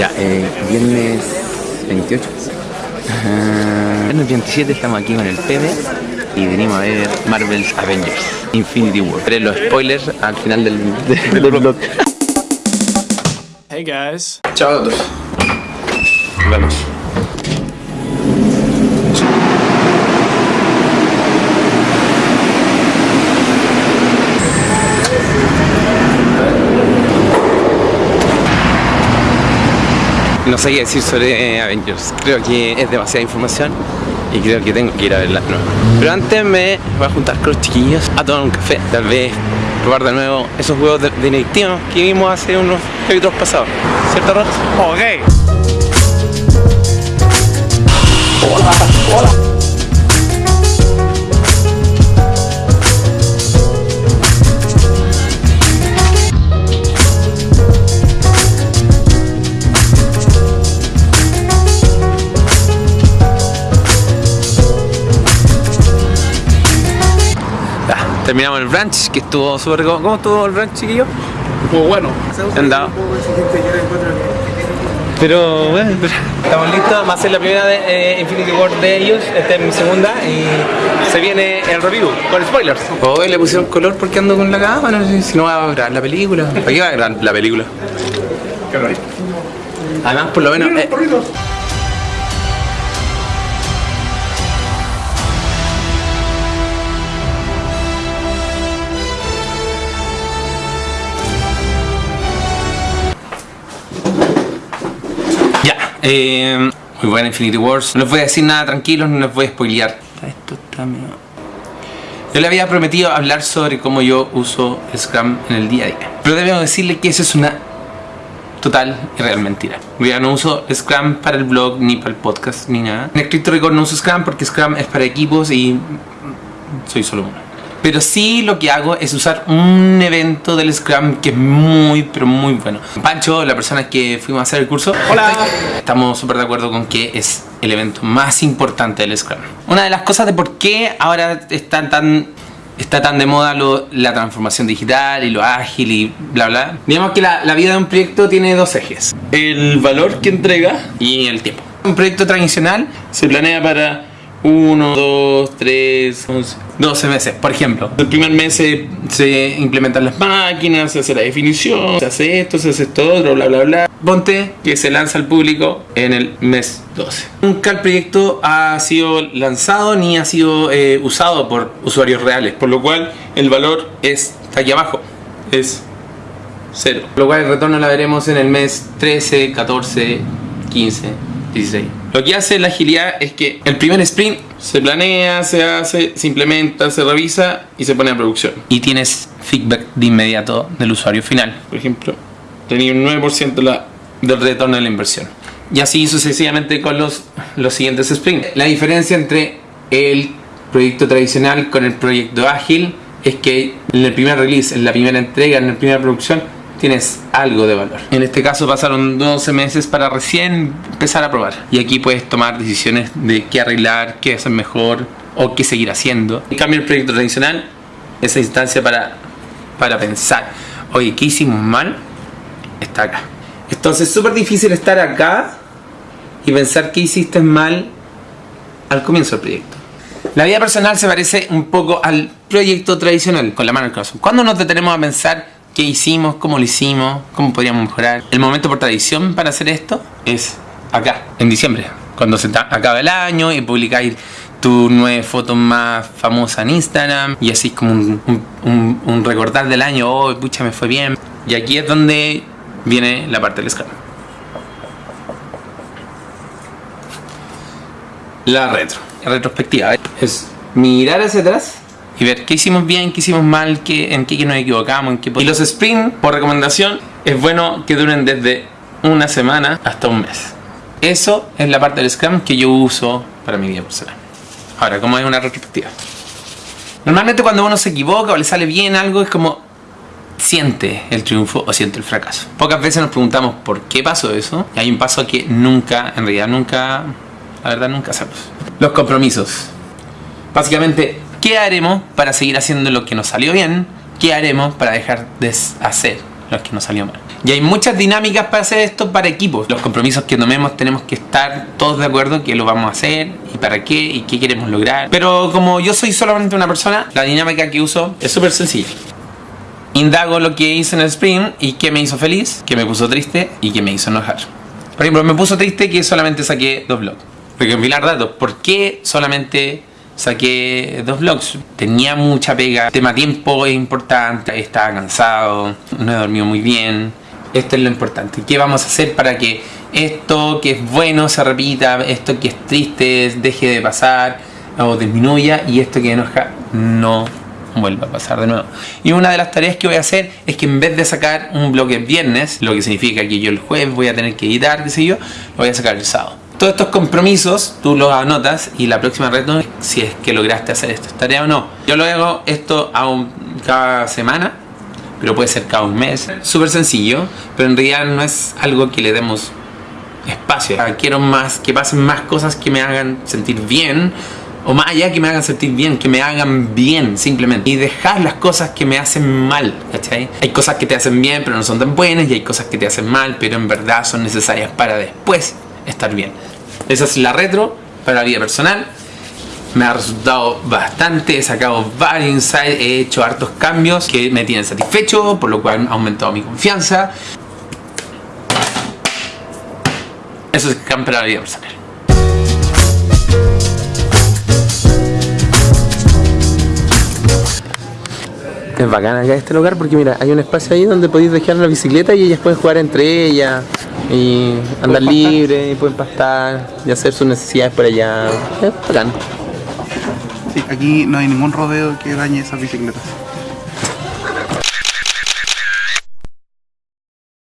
Ya, eh, viernes 28. Ajá. Viernes 27 estamos aquí con el Pepe y venimos a ver Marvel's Avengers Infinity War. Veré los spoilers al final del, del, del vlog. Hey guys. Chao a todos. Nos vemos. No sé qué decir sobre eh, Avengers. Creo que es demasiada información y creo que tengo que ir a verla de nuevo. Pero antes me voy a juntar con los chiquillos a tomar un café. Tal vez probar de nuevo esos juegos de, Benedictino que vimos hace unos capítulos pasados. ¿Cierto, Ross? Ok. Ya, terminamos el brunch, que estuvo súper... ¿Cómo cómo estuvo el brunch, chiquillo? Muy bueno. Andado. Pero bueno, estamos listos. Va a ser la primera de eh, Infinity War de ellos. Esta es mi segunda y se viene el review con spoilers. Hoy le pusieron color porque ando con la cámara. No sé si no va a grabar la película. ¿Para qué va a grabar la película? Además, por lo menos. eh, eh, muy buena Infinity Wars. No les voy a decir nada tranquilos, no les voy a spoilear. Esto está medio- Yo le había prometido hablar sobre cómo yo uso Scrum en el día a día. Pero debo decirle que eso es una total y real mentira. Ya no uso Scrum para el blog, ni para el podcast, ni nada. En Escrito Record no uso Scrum porque Scrum es para equipos y soy solo uno. Pero sí lo que hago es usar un evento del Scrum que es muy, pero muy bueno. Pancho, la persona que fuimos a hacer el curso, Hola. estamos súper de acuerdo con que es el evento más importante del Scrum. Una de las cosas de por qué ahora está tan, está tan de moda lo- la transformación digital y lo ágil y bla bla. Digamos que la, la vida de un proyecto tiene dos ejes. El valor que entrega y el tiempo. Un proyecto tradicional se planea para 1, 2, 3, 12 meses, por ejemplo. El primer mes se, se implementan las máquinas, se hace la definición, se hace esto, se hace esto otro, bla bla bla. Ponte que se lanza al público en el mes 12. Nunca el proyecto ha sido lanzado ni ha sido eh, usado por usuarios reales, por lo cual el valor es aquí abajo, es cero. Lo cual el retorno la veremos en el mes 13, 14, 15, 16. Lo que hace la agilidad es que el primer sprint se planea, se hace, se implementa, se revisa y se pone a producción. Y tienes feedback de inmediato del usuario final. Por ejemplo, tenía un 9% la, del retorno de la inversión. Y así sucesivamente con los, los siguientes sprints. La diferencia entre el proyecto tradicional con el proyecto ágil es que en el primer release, en la primera entrega, en la primera producción, tienes algo de valor. En este caso pasaron 12 meses para recién empezar a probar. Y aquí puedes tomar decisiones de qué arreglar, qué hacer mejor o qué seguir haciendo. En cambio el proyecto tradicional, esa instancia para, para pensar, oye, ¿qué hicimos mal? Está acá. Entonces es súper difícil estar acá y pensar qué hiciste mal al comienzo del proyecto. La vida personal se parece un poco al proyecto tradicional, con la mano el corazón. Cuando nos detenemos a pensar qué hicimos, cómo lo hicimos, cómo podríamos mejorar, el momento por tradición para hacer esto es acá, en diciembre, cuando se acaba el año y publicáis tu nueve fotos más famosas en Instagram y así como un, un- recordar del año, oh, pucha, me fue bien. Y aquí es donde viene la parte del Scrum. La retro. La retrospectiva es mirar hacia atrás y ver qué hicimos bien, qué hicimos mal, qué, en qué nos equivocamos. En qué... Y los sprint, por recomendación, es bueno que duren desde una semana hasta un mes. Eso es la parte del Scrum que yo uso para mi vida personal. Ahora, ¿cómo es una retrospectiva? Normalmente cuando uno se equivoca o le sale bien algo es como siente el triunfo o siente el fracaso. Pocas veces nos preguntamos por qué pasó eso y hay un paso que nunca, en realidad nunca, la verdad nunca hacemos. Los compromisos. Básicamente, ¿qué haremos para seguir haciendo lo que nos salió bien? ¿Qué haremos para dejar de hacer lo que nos salió mal? Y hay muchas dinámicas para hacer esto para equipos. Los compromisos que tomemos tenemos que estar todos de acuerdo que lo vamos a hacer y para qué y qué queremos lograr. Pero como yo soy solamente una persona, la dinámica que uso es súper sencilla. Indago lo que hice en el sprint y qué me hizo feliz, qué me puso triste y qué me hizo enojar. Por ejemplo, me puso triste que solamente saqué dos blogs. Recompilar datos. ¿Por qué solamente saqué dos blogs? Tenía mucha pega. El tema tiempo es importante. Estaba cansado. No he dormido muy bien. Esto es lo importante. ¿Qué vamos a hacer para que esto que es bueno se repita? Esto que es triste deje de pasar o disminuya. Y esto que enoja no vuelva a pasar de nuevo. Y una de las tareas que voy a hacer es que en vez de sacar un bloque el viernes, lo que significa que yo el jueves voy a tener que editar, qué sé yo, lo voy a sacar el sábado. Todos estos compromisos tú los anotas y la próxima reto si es que lograste hacer esta tarea o no. Yo lo hago esto a cada semana, pero puede ser cada un mes. Súper sencillo, pero en realidad no es algo que le demos espacio. Quiero más, que pasen más cosas que me hagan sentir bien o más allá que me hagan sentir bien, que me hagan bien simplemente. Y dejar las cosas que me hacen mal, ¿cachai? Hay cosas que te hacen bien pero no son tan buenas y hay cosas que te hacen mal pero en verdad son necesarias para después estar bien. Esa es la retro para la vida personal. Me ha resultado bastante, he sacado varios insights, he hecho hartos cambios que me tienen satisfecho, por lo cual ha aumentado mi confianza. Eso es Scam para la vida personal. Es bacán acá este lugar porque mira, hay un espacio ahí donde podéis dejar la bicicleta y ellas pueden jugar entre ellas y andar libre y pueden pastar y hacer sus necesidades por allá. Es bacán. Sí, aquí no hay ningún rodeo que dañe esas bicicletas.